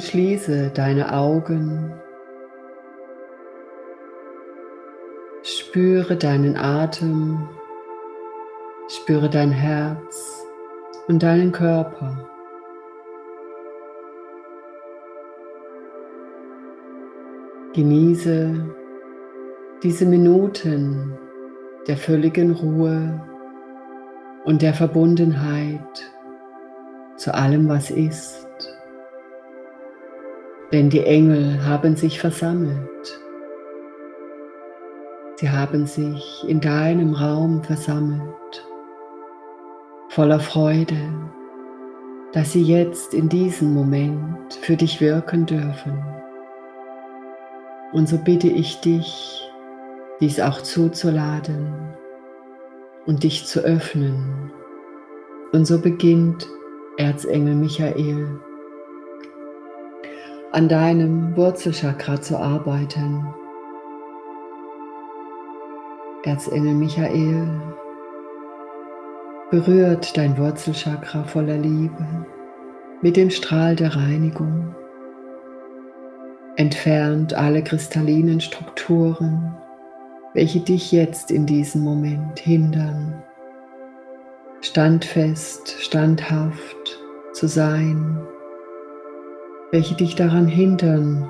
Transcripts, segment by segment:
schließe deine Augen. Spüre deinen Atem, spüre dein Herz und deinen Körper. Genieße diese Minuten der völligen Ruhe und der Verbundenheit zu allem, was ist. Denn die Engel haben sich versammelt. Sie haben sich in deinem Raum versammelt, voller Freude, dass sie jetzt in diesem Moment für dich wirken dürfen. Und so bitte ich dich, dies auch zuzuladen und dich zu öffnen. Und so beginnt Erzengel Michael an deinem Wurzelchakra zu arbeiten. Erzengel Michael berührt dein Wurzelchakra voller Liebe mit dem Strahl der Reinigung, entfernt alle kristallinen Strukturen, welche dich jetzt in diesem Moment hindern, standfest, standhaft zu sein, welche dich daran hindern,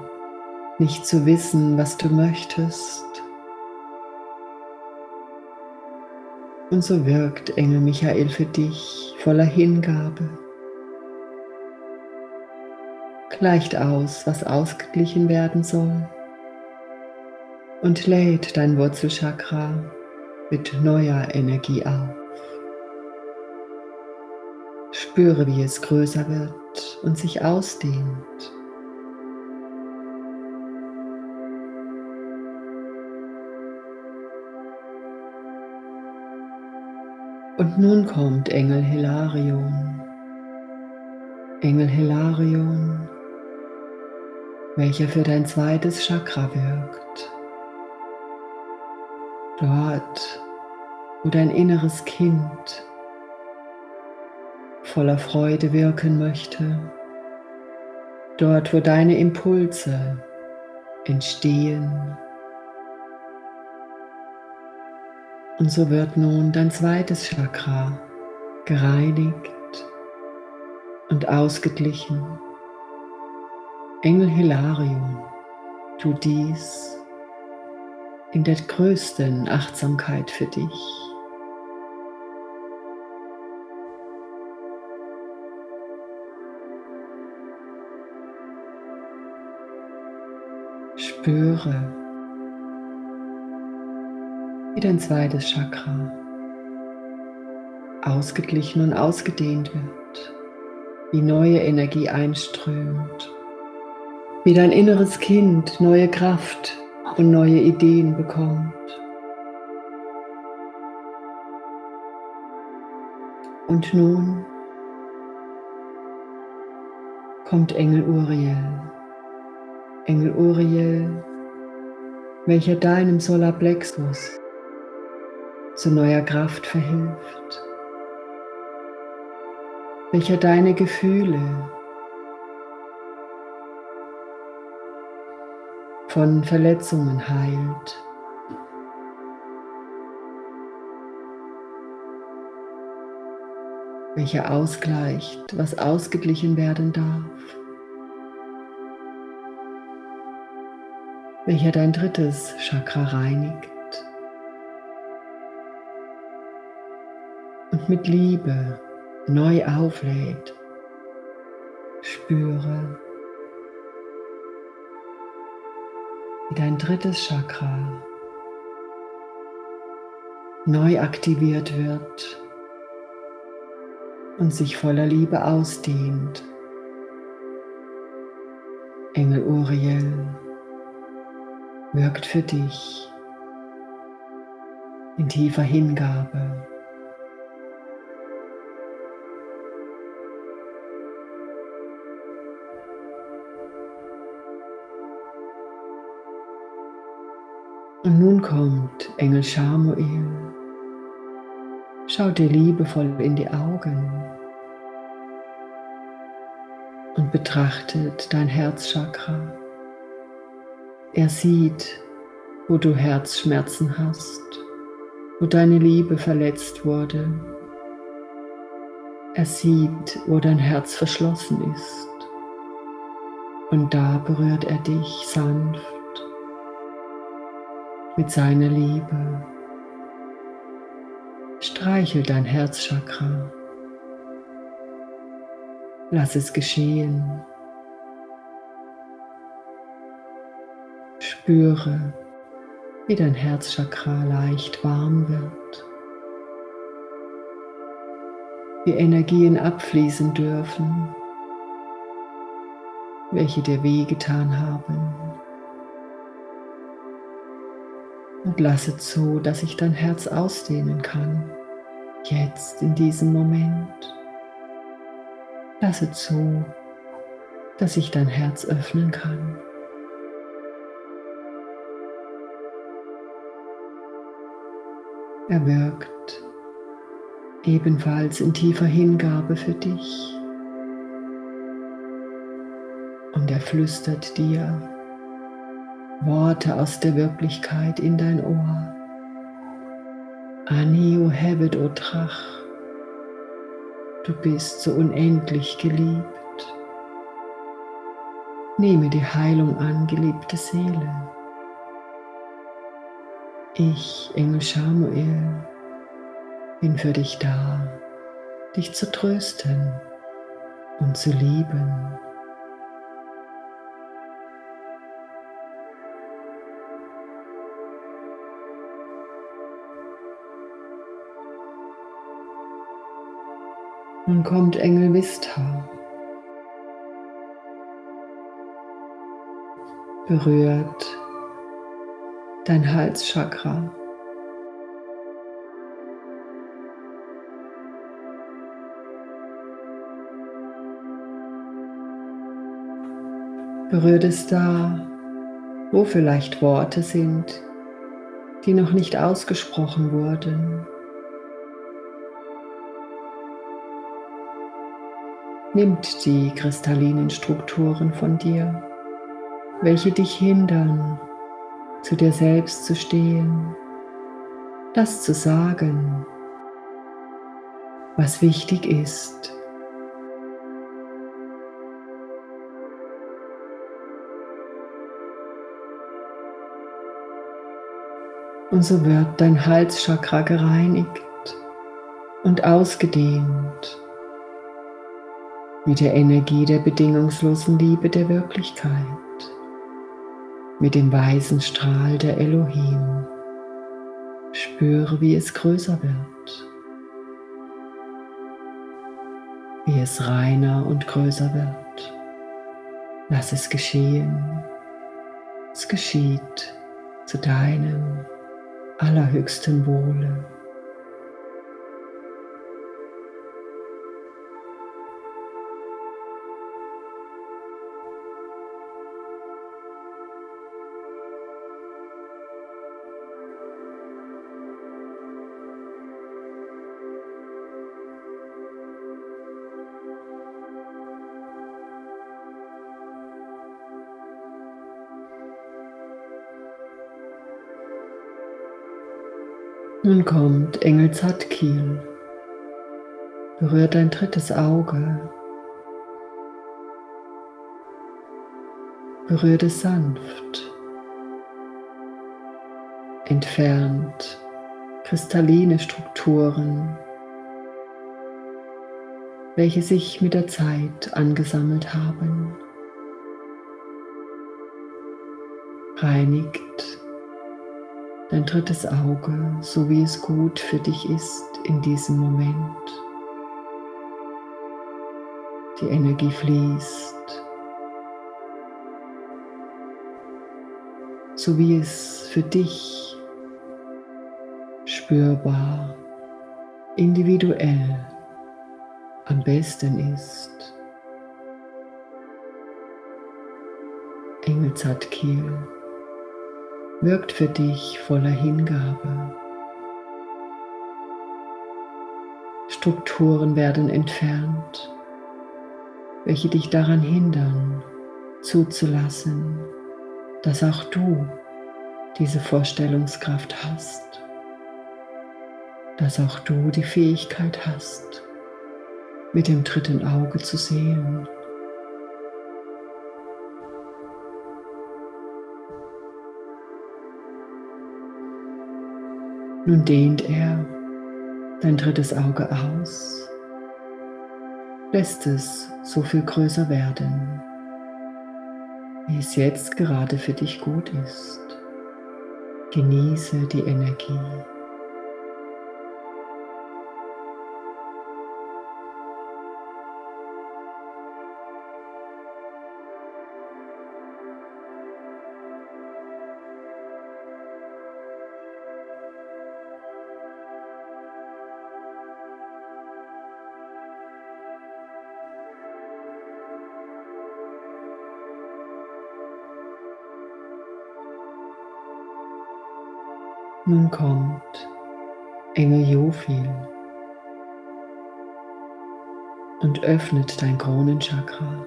nicht zu wissen, was du möchtest. Und so wirkt Engel Michael für dich voller Hingabe. Gleicht aus, was ausgeglichen werden soll und lädt dein Wurzelchakra mit neuer Energie auf. Spüre, wie es größer wird und sich ausdehnt. Und nun kommt Engel Hilarion. Engel Hilarion, welcher für dein zweites Chakra wirkt. Dort, wo dein inneres Kind voller Freude wirken möchte. Dort, wo deine Impulse entstehen. Und so wird nun dein zweites Chakra gereinigt und ausgeglichen. Engel Hilarion, tu dies in der größten Achtsamkeit für dich. Spüre, wie dein zweites Chakra ausgeglichen und ausgedehnt wird, wie neue Energie einströmt, wie dein inneres Kind neue Kraft und neue Ideen bekommt. Und nun kommt Engel Uriel. Engel Uriel, welcher deinem Solarplexus zu neuer Kraft verhilft, welcher deine Gefühle von Verletzungen heilt. welcher ausgleicht, was ausgeglichen werden darf, welcher dein drittes Chakra reinigt und mit Liebe neu auflädt. Spüre, wie dein drittes Chakra neu aktiviert wird und sich voller Liebe ausdehnt. Engel Uriel wirkt für dich in tiefer Hingabe. Und nun kommt Engel Schamuel. Schau dir liebevoll in die Augen und betrachtet dein Herzchakra. Er sieht, wo du Herzschmerzen hast, wo deine Liebe verletzt wurde. Er sieht, wo dein Herz verschlossen ist. Und da berührt er dich sanft mit seiner Liebe. Streichel dein Herzchakra. Lass es geschehen. Spüre, wie dein Herzchakra leicht warm wird. Wie Energien abfließen dürfen, welche dir wehgetan haben. Und lasse zu, dass sich dein Herz ausdehnen kann, jetzt in diesem Moment. Lasse zu, dass sich dein Herz öffnen kann. Er wirkt ebenfalls in tiefer Hingabe für dich. Und er flüstert dir Worte aus der Wirklichkeit in dein Ohr. Ani o Hevet Trach. Du bist so unendlich geliebt. Nehme die Heilung an, geliebte Seele. Ich, Engel Samuel, bin für dich da, dich zu trösten und zu lieben. Nun kommt Engel Vista. Berührt dein Halschakra. Berührt es da, wo vielleicht Worte sind, die noch nicht ausgesprochen wurden. nimmt die kristallinen Strukturen von dir, welche dich hindern, zu dir selbst zu stehen, das zu sagen, was wichtig ist. Und so wird dein Halschakra gereinigt und ausgedehnt mit der Energie der bedingungslosen Liebe der Wirklichkeit, mit dem weißen Strahl der Elohim. Spüre, wie es größer wird, wie es reiner und größer wird. Lass es geschehen. Es geschieht zu deinem allerhöchsten Wohle. Nun kommt Engel Zadkiel, berührt dein drittes Auge, berührt es sanft, entfernt kristalline Strukturen, welche sich mit der Zeit angesammelt haben, reinigt dein drittes Auge, so wie es gut für dich ist in diesem Moment. Die Energie fließt, so wie es für dich spürbar, individuell am besten ist. Engelzartkiel wirkt für dich voller Hingabe. Strukturen werden entfernt, welche dich daran hindern, zuzulassen, dass auch du diese Vorstellungskraft hast, dass auch du die Fähigkeit hast, mit dem dritten Auge zu sehen. Nun dehnt er dein drittes Auge aus, lässt es so viel größer werden, wie es jetzt gerade für dich gut ist. Genieße die Energie. Nun kommt Engel Jophil und öffnet dein Kronenchakra.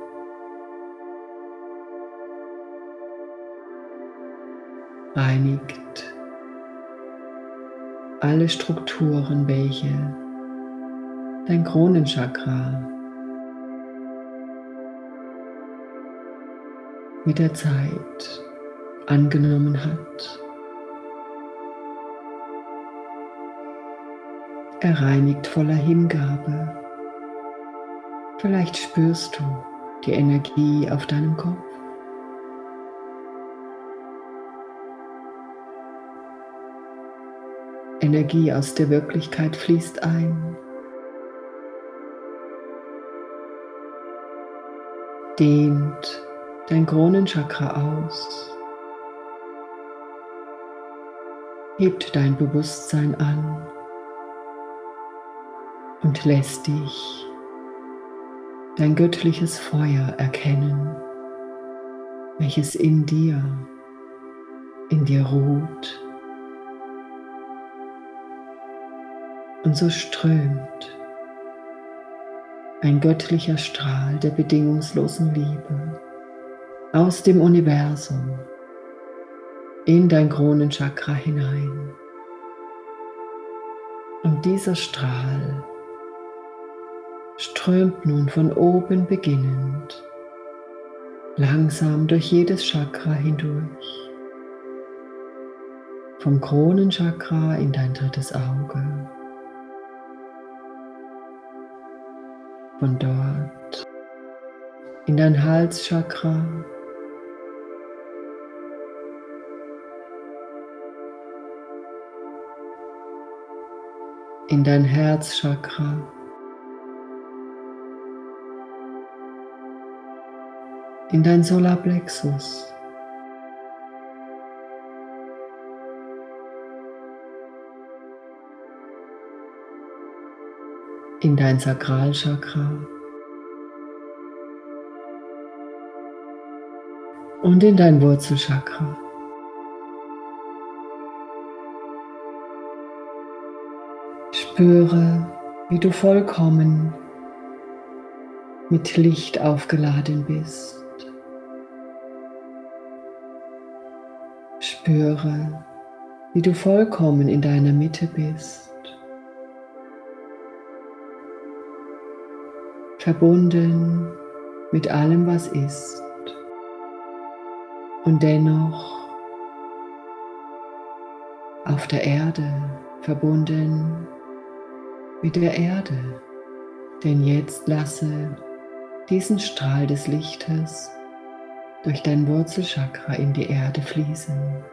Reinigt alle Strukturen, welche dein Kronenchakra mit der Zeit angenommen hat. Er reinigt voller Hingabe. Vielleicht spürst du die Energie auf deinem Kopf. Energie aus der Wirklichkeit fließt ein. Dehnt dein Kronenchakra aus. Hebt dein Bewusstsein an und lässt dich dein göttliches Feuer erkennen, welches in dir, in dir ruht und so strömt ein göttlicher Strahl der bedingungslosen Liebe aus dem Universum in dein Kronenchakra hinein. Und dieser Strahl strömt nun von oben beginnend langsam durch jedes Chakra hindurch. Vom Kronenchakra in dein drittes Auge. Von dort in dein Halschakra. In dein Herzchakra. In dein Solarplexus. In dein Sakralchakra. Und in dein Wurzelchakra. Spüre, wie du vollkommen mit Licht aufgeladen bist. Spüre, wie du vollkommen in deiner Mitte bist. Verbunden mit allem, was ist. Und dennoch auf der Erde verbunden mit der Erde. Denn jetzt lasse diesen Strahl des Lichtes durch dein Wurzelchakra in die Erde fließen,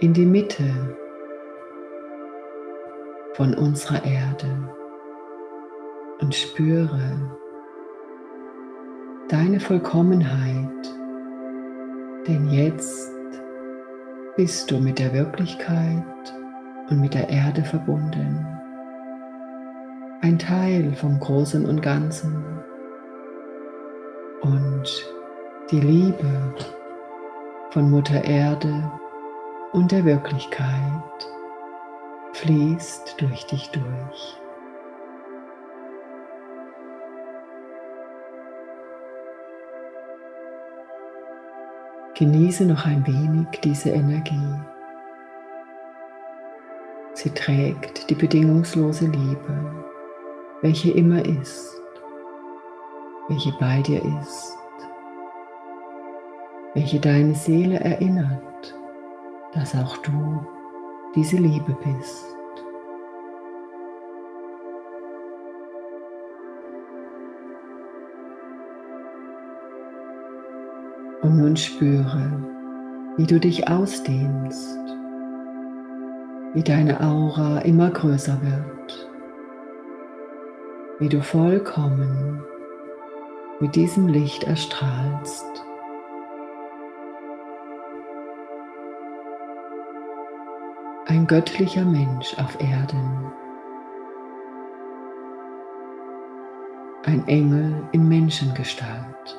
in die Mitte von unserer Erde und spüre deine Vollkommenheit, denn jetzt bist du mit der Wirklichkeit und mit der Erde verbunden, ein Teil vom Großen und Ganzen. Und die Liebe von Mutter Erde und der Wirklichkeit fließt durch dich durch. Genieße noch ein wenig diese Energie. Sie trägt die bedingungslose Liebe, welche immer ist, welche bei dir ist, welche deine Seele erinnert dass auch du diese Liebe bist. Und nun spüre, wie du dich ausdehnst, wie deine Aura immer größer wird, wie du vollkommen mit diesem Licht erstrahlst. Ein göttlicher Mensch auf Erden. Ein Engel in Menschengestalt.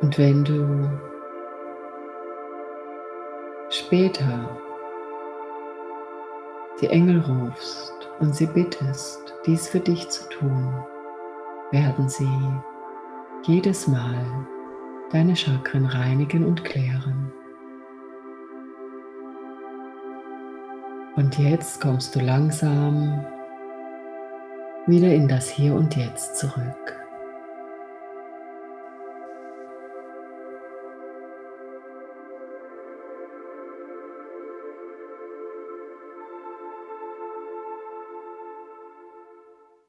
Und wenn du später die Engel rufst und sie bittest, dies für dich zu tun, werden sie jedes Mal deine Chakren reinigen und klären. Und jetzt kommst du langsam wieder in das Hier und Jetzt zurück.